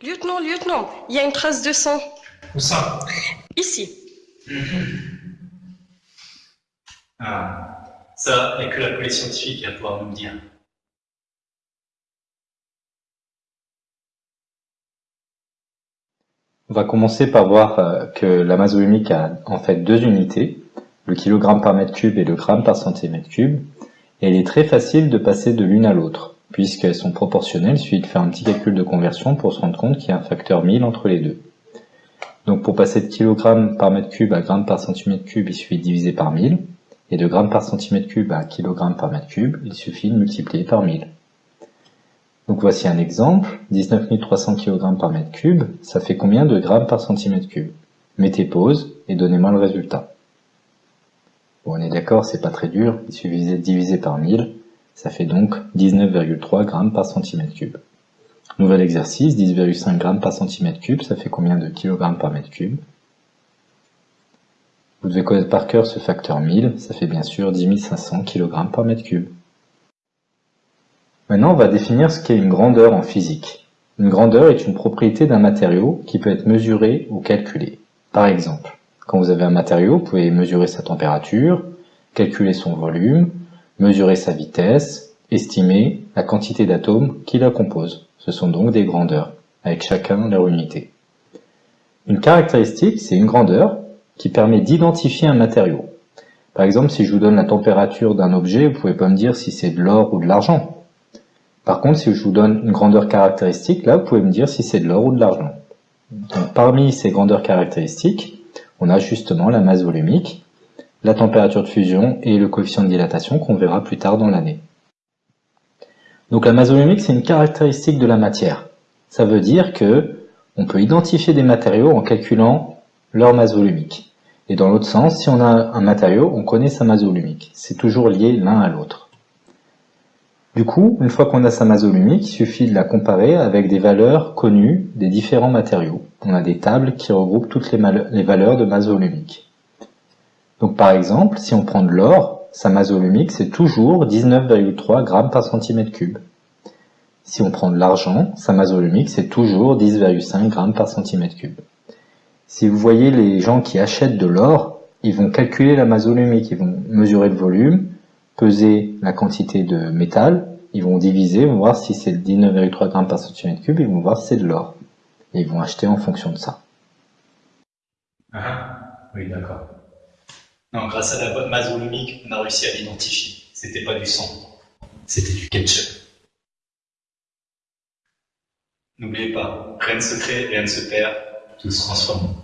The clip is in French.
Lieutenant, lieutenant, il y a une trace de sang. Où ça? Ici. Ah, ça, il n'y a que la police scientifique qui va pouvoir nous le dire. On va commencer par voir euh, que la masse volumique a en fait deux unités, le kilogramme par mètre cube et le gramme par centimètre cube, et il est très facile de passer de l'une à l'autre, puisqu'elles sont proportionnelles, il suffit de faire un petit calcul de conversion pour se rendre compte qu'il y a un facteur 1000 entre les deux. Donc pour passer de kilogramme par mètre cube à gramme par centimètre cube, il suffit de diviser par 1000. Et de gramme par centimètre cube à kilogramme par mètre cube, il suffit de multiplier par 1000. Donc voici un exemple, 19 300 kg par mètre cube, ça fait combien de grammes par centimètre cube? Mettez pause et donnez-moi le résultat. Bon, on est d'accord, c'est pas très dur, il suffit de diviser par 1000, ça fait donc 19,3 grammes par centimètre cube. Nouvel exercice, 10,5 g par centimètre cube, ça fait combien de kilogrammes par mètre cube? Vous devez connaître par cœur ce facteur 1000, ça fait bien sûr 10 500 kg par mètre cube. Maintenant, on va définir ce qu'est une grandeur en physique. Une grandeur est une propriété d'un matériau qui peut être mesurée ou calculée. Par exemple, quand vous avez un matériau, vous pouvez mesurer sa température, calculer son volume, mesurer sa vitesse, estimer la quantité d'atomes qui la composent. Ce sont donc des grandeurs, avec chacun leur unité. Une caractéristique, c'est une grandeur qui permet d'identifier un matériau. Par exemple, si je vous donne la température d'un objet, vous pouvez pas me dire si c'est de l'or ou de l'argent. Par contre, si je vous donne une grandeur caractéristique, là, vous pouvez me dire si c'est de l'or ou de l'argent. Parmi ces grandeurs caractéristiques, on a justement la masse volumique, la température de fusion et le coefficient de dilatation qu'on verra plus tard dans l'année. Donc la masse volumique, c'est une caractéristique de la matière. Ça veut dire que on peut identifier des matériaux en calculant leur masse volumique. Et dans l'autre sens, si on a un matériau, on connaît sa masse volumique. C'est toujours lié l'un à l'autre. Du coup, une fois qu'on a sa masse volumique, il suffit de la comparer avec des valeurs connues des différents matériaux. On a des tables qui regroupent toutes les, valeurs de masse volumique. Donc par exemple, si on prend de l'or, sa masse volumique, c'est toujours 19,3 grammes par centimètre cube. Si on prend de l'argent, sa masse volumique, c'est toujours 10,5 grammes par centimètre cube. Si vous voyez les gens qui achètent de l'or, ils vont calculer la masse volumique, ils vont mesurer le volume, peser la quantité de métal, ils vont diviser, ils vont voir si c'est 19,3 grammes par centimètre cube, ils vont voir si c'est de l'or. Et ils vont acheter en fonction de ça. Ah, oui, d'accord. Non, grâce à la bonne masse volumique, on a réussi à l'identifier. C'était pas du sang, c'était du ketchup. N'oubliez pas, rien ne se crée, rien ne se perd, tout se transforme.